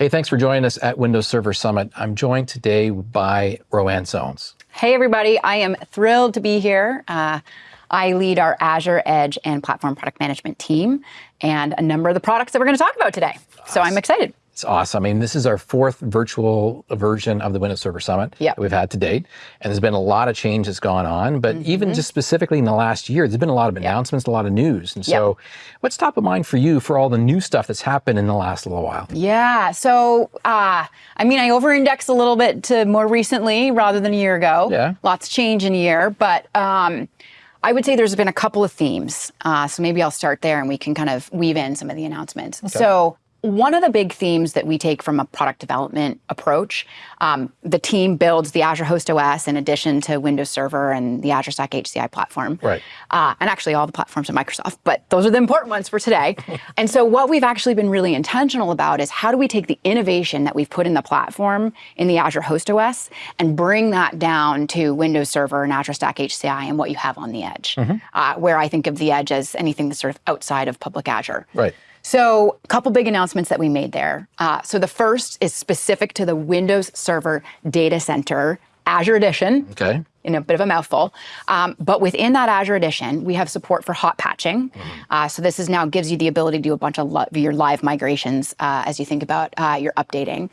Hey, thanks for joining us at Windows Server Summit. I'm joined today by Roanne Sones. Hey, everybody. I am thrilled to be here. Uh, I lead our Azure Edge and Platform Product Management team and a number of the products that we're going to talk about today. So I'm excited. It's awesome. I mean, this is our fourth virtual version of the Windows Server Summit yep. that we've had to date. And there's been a lot of change that's gone on, but mm -hmm. even just specifically in the last year, there's been a lot of announcements, yep. a lot of news. And so yep. what's top of mind for you for all the new stuff that's happened in the last little while? Yeah, so uh, I mean, I over-index a little bit to more recently rather than a year ago. Yeah. Lots change in a year, but um, I would say there's been a couple of themes. Uh, so maybe I'll start there and we can kind of weave in some of the announcements. Okay. So one of the big themes that we take from a product development approach, um, the team builds the Azure Host OS in addition to Windows Server and the Azure Stack HCI platform. Right. Uh, and actually all the platforms at Microsoft, but those are the important ones for today. and so what we've actually been really intentional about is how do we take the innovation that we've put in the platform in the Azure Host OS and bring that down to Windows Server and Azure Stack HCI and what you have on the edge, mm -hmm. uh, where I think of the edge as anything that's sort of outside of public Azure. Right. So a couple big announcements that we made there. Uh, so the first is specific to the Windows Server Data Center Azure Edition. Okay. In a bit of a mouthful. Um, but within that Azure Edition, we have support for hot patching. Mm -hmm. uh, so this is now gives you the ability to do a bunch of your live migrations uh, as you think about uh, your updating.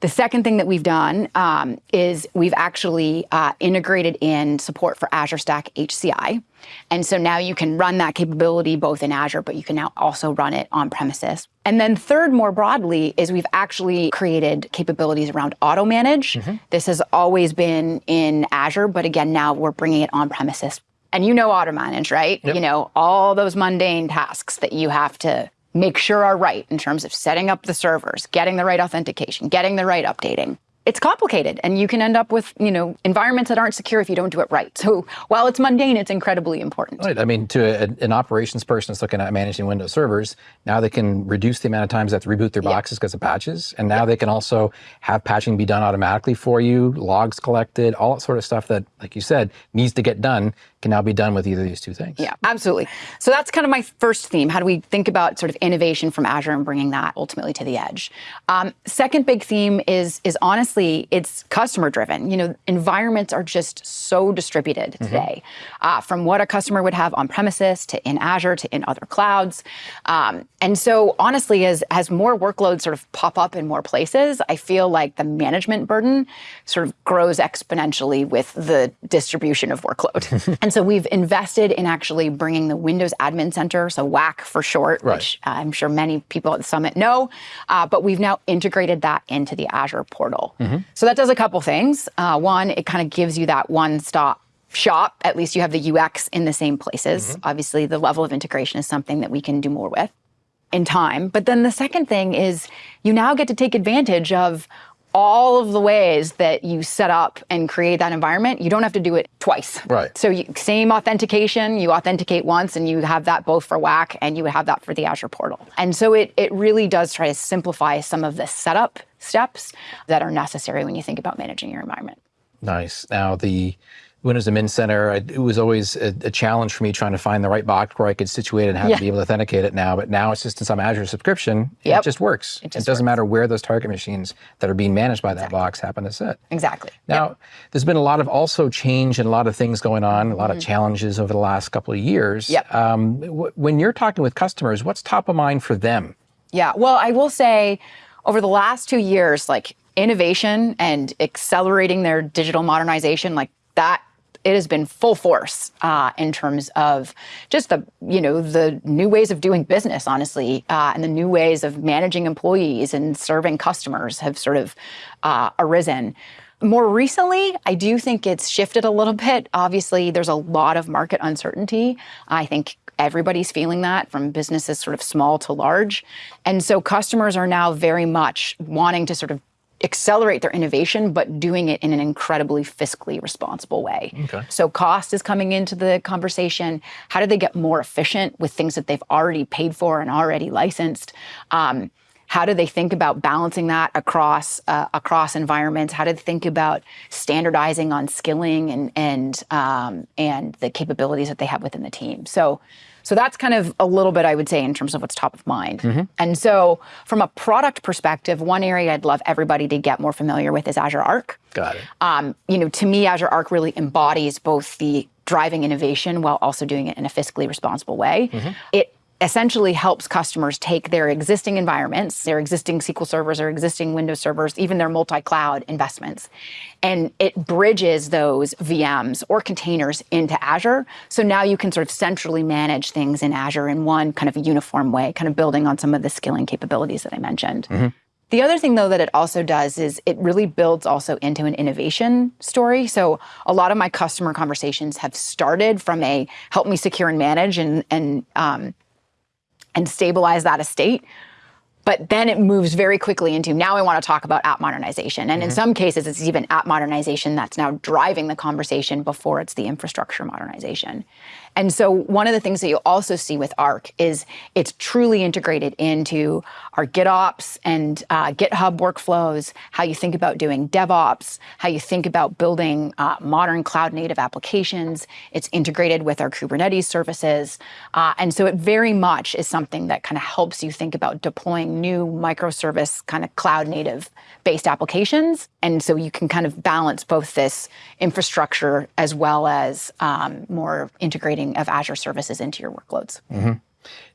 The second thing that we've done um, is we've actually uh, integrated in support for Azure Stack HCI. And so now you can run that capability both in Azure, but you can now also run it on premises. And then third, more broadly, is we've actually created capabilities around auto manage. Mm -hmm. This has always been in Azure, but again, now we're bringing it on premises. And you know auto manage, right? Yep. You know, all those mundane tasks that you have to make sure are right in terms of setting up the servers, getting the right authentication, getting the right updating it's complicated and you can end up with, you know, environments that aren't secure if you don't do it right. So while it's mundane, it's incredibly important. Right. I mean, to a, an operations person that's looking at managing Windows servers, now they can reduce the amount of times they have to reboot their boxes because of patches. And now they can also have patching be done automatically for you, logs collected, all that sort of stuff that, like you said, needs to get done can now be done with either of these two things. Yeah, absolutely. So that's kind of my first theme. How do we think about sort of innovation from Azure and bringing that ultimately to the edge? Um, second big theme is, is honestly it's customer driven. You know, environments are just so distributed mm -hmm. today, uh, from what a customer would have on premises to in Azure to in other clouds. Um, and so honestly, as, as more workloads sort of pop up in more places, I feel like the management burden sort of grows exponentially with the distribution of workload. and so we've invested in actually bringing the Windows Admin Center, so WAC for short, right. which uh, I'm sure many people at the summit know, uh, but we've now integrated that into the Azure portal. Mm -hmm. So that does a couple things. Uh, one, it kind of gives you that one-stop shop. At least you have the UX in the same places. Mm -hmm. Obviously, the level of integration is something that we can do more with in time. But then the second thing is you now get to take advantage of all of the ways that you set up and create that environment, you don't have to do it twice. Right. So you, same authentication, you authenticate once and you have that both for WAC and you would have that for the Azure portal. And so it, it really does try to simplify some of the setup steps that are necessary when you think about managing your environment. Nice. Now the Windows Admin Center, it was always a, a, challenge for me trying to find the right box where I could situate it and have yeah. to be able to authenticate it now. But now it's just in some Azure subscription. Yep. It just works. It, just it doesn't works. matter where those target machines that are being managed by that exactly. box happen to sit. Exactly. Now, yep. there's been a lot of also change and a lot of things going on, a lot mm -hmm. of mm-hmm. challenges over the last couple of years. Yep. Um, when you're talking with customers, what's top of mind for them? Yeah, well, I will say over the last two years, like innovation and accelerating their digital modernization, like that it has been full force uh, in terms of just the you know the new ways of doing business, honestly, uh, and the new ways of managing employees and serving customers have sort of uh, arisen. More recently, I do think it's shifted a little bit. Obviously, there's a lot of market uncertainty. I think everybody's feeling that from businesses sort of small to large. And so customers are now very much wanting to sort of accelerate their innovation, but doing it in an incredibly fiscally responsible way. Okay. So cost is coming into the conversation. How do they get more efficient with things that they've already paid for and already licensed? Um, how do they think about balancing that across uh, across environments? How do they think about standardizing on skilling and and um, and the capabilities that they have within the team? So So that's kind of a little bit, I would say, in terms of what's top of mind. Mm-hmm. And so, from a product perspective, one area I'd love everybody to get more familiar with is Azure Arc. Got it. Um, you know, to me, Azure Arc really embodies both the driving innovation while also doing it in a fiscally responsible way. It essentially helps customers take their existing environments, their existing SQL servers or existing Windows servers, even their multi-cloud investments, and it bridges those VMs or containers into Azure. So now you can sort of centrally manage things in Azure in one kind of uniform way, kind of building on some of the skilling capabilities that I mentioned. The other thing, though, that it also does is it really builds also into an innovation story. So a lot of my customer conversations have started from a help me secure and manage and and um, and stabilize that estate. But then it moves very quickly into now I want to talk about app modernization. And in some cases, it's even app modernization that's now driving the conversation before it's the infrastructure modernization. And so one of the things that you'll also see with Arc is it's truly integrated into our GitOps and uh, GitHub workflows, how you think about doing DevOps, how you think about building uh, modern cloud native applications. It's integrated with our Kubernetes services. Uh, and so it very much is something that kind of helps you think about deploying new microservice kind of cloud native based applications. And so you can kind of balance both this infrastructure as well as um, more integrating of Azure services into your workloads.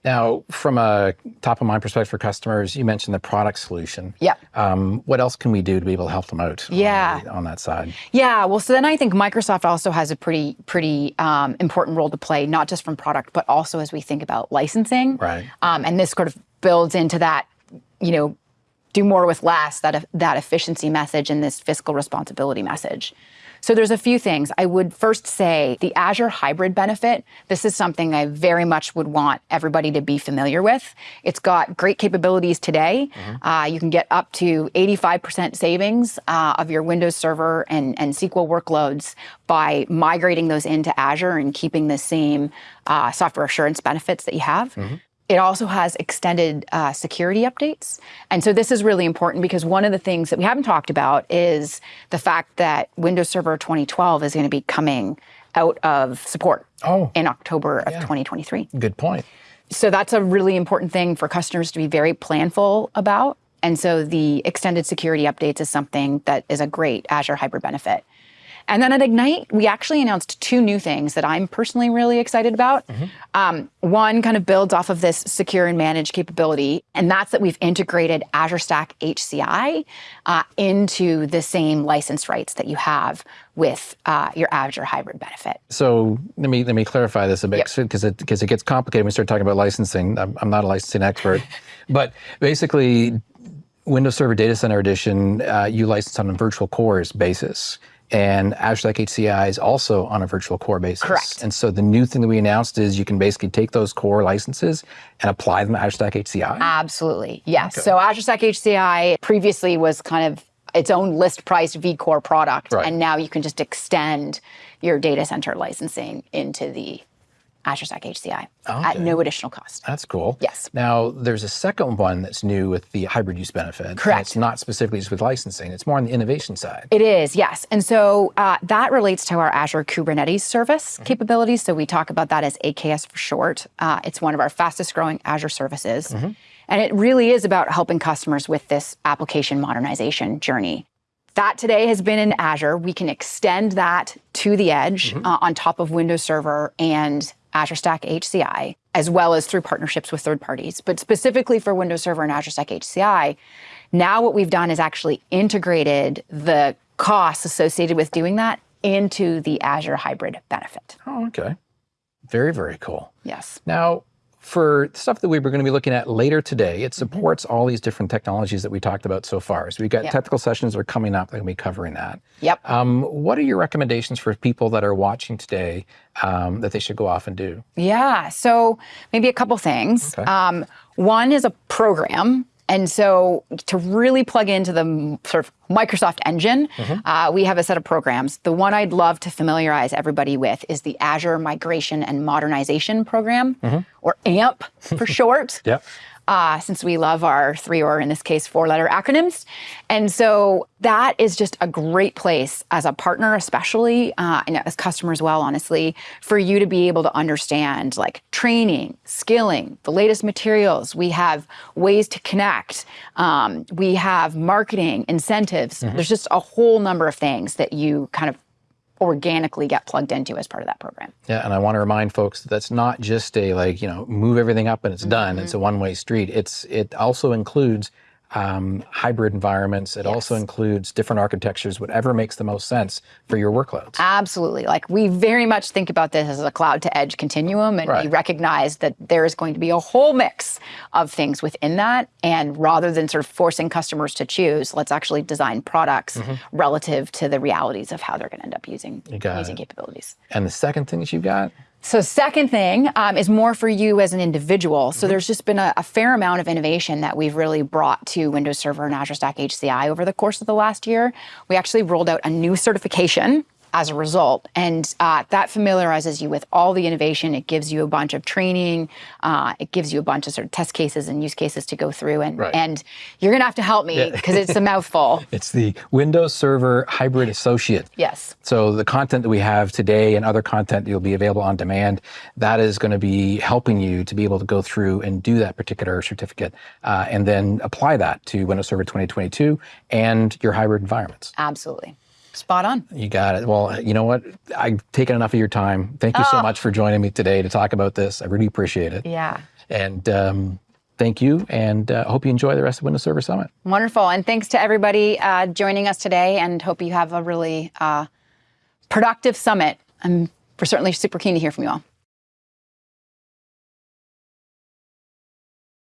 Now, from a top of mind perspective for customers, you mentioned the product solution. Yep. Um, what else can we do to be able to help them out? on Yeah. the- on that side. Yeah, well, so then I think Microsoft also has a pretty pretty um, important role to play, not just from product, but also as we think about licensing. Right. Um, and this sort of builds into that, you know, do more with less, that that efficiency message and this fiscal responsibility message. So there's a few things. I would first say the Azure hybrid benefit. This is something I very much would want everybody to be familiar with. It's got great capabilities today. Uh, you can get up to 85% savings uh, of your Windows Server and, and SQL workloads by migrating those into Azure and keeping the same uh, software assurance benefits that you have. It also has extended uh, security updates. And so this is really important because one of the things that we haven't talked about is the fact that Windows Server 2012 is going to be coming out of support Oh. in October of 2023. Good point. So that's a really important thing for customers to be very planful about. And so the extended security updates is something that is a great Azure hybrid benefit. And then at Ignite, we actually announced two new things that I'm personally really excited about. Um, one kind of builds off of this secure and manage capability, and that's that we've integrated Azure Stack HCI uh, into the same license rights that you have with uh, your Azure hybrid benefit. So let me let me clarify this a bit Yep. because it because it gets complicated when we start talking about licensing. I'm, I'm not a licensing expert, but basically, Windows Server Data Center Edition uh, you license on a virtual cores basis, and Azure Stack HCI is also on a virtual core basis. Correct. And so the new thing that we announced is you can basically take those core licenses and apply them to Azure Stack HCI. Absolutely. Yes. So Azure Stack HCI previously was kind of its own list priced vCore product. Right. And now you can just extend your data center licensing into the Azure Stack HCI at no additional cost. That's cool. Yes. Now, there's a second one that's new with the hybrid use benefit. Correct. It's not specifically just with licensing, it's more on the innovation side. It is, yes. And so uh, that relates to our Azure Kubernetes service capabilities. So we talk about that as AKS for short. Uh, it's one of our fastest growing Azure services. And it really is about helping customers with this application modernization journey. That today has been in Azure. We can extend that to the edge uh, on top of Windows Server and Azure Stack HCI, as well as through partnerships with third parties. But specifically for Windows Server and Azure Stack HCI, now what we've done is actually integrated the costs associated with doing that into the Azure hybrid benefit. Oh, okay. Very, very cool. Yes. Now, for stuff that we were going to be looking at later today, it supports all these different technologies that we talked about so far. So we've got Yep. technical sessions that are coming up that will be covering that. Yep. Um, what are your recommendations for people that are watching today um, that they should go off and do? Yeah. So maybe a couple things. Okay. Um, one is a program. And so to really plug into the sort of Microsoft Engine, uh, we have a set of programs. The one I'd love to familiarize everybody with is the Azure Migration and Modernization Program, or AMP for short Yep. Uh, since we love our three or in this case four letter acronyms. And so that is just a great place as a partner, especially uh, and as customers, well, honestly, for you to be able to understand like training, skilling, the latest materials. We have ways to connect. Um, we have marketing, incentives. There's just a whole number of things that you kind of organically get plugged into as part of that program. Yeah, and I want to remind folks that that's not just a like you know move everything up and it's done. It's a Mm-hmm. one-way street. It's it also includes um, hybrid environments. It also includes different architectures, whatever makes the most sense for your workloads. Absolutely. Like we very much think about this as a cloud to edge continuum, and we recognize that there is going to be a whole mix of things within that. And rather than sort of forcing customers to choose, let's actually design products relative to the realities of how they're going to end up using using it. capabilities. And the second thing that you've got, So, second thing um, is more for you as an individual. So, there's just been a, a fair amount of innovation that we've really brought to Windows Server and Azure Stack HCI over the course of the last year. We actually rolled out a new certification as a result, and uh, that familiarizes you with all the innovation. It gives you a bunch of training. Uh, it gives you a bunch of sort of test cases and use cases to go through, and Right. and you're gonna have to help me because it's a mouthful. it's the Windows Server Hybrid Associate. Yes. So the content that we have today and other content that will be available on demand, that is going to be helping you to be able to go through and do that particular certificate, uh, and then apply that to Windows Server 2022 and your hybrid environments. Absolutely. Spot on. You got it. Well, you know what? I've taken enough of your time. Thank you so much for joining me today to talk about this. I really appreciate it. Yeah. And um, thank you. And uh, hope you enjoy the rest of Windows Server Summit. Wonderful. And thanks to everybody uh, joining us today and hope you have a really uh, productive summit. I'm we're certainly super keen to hear from you all.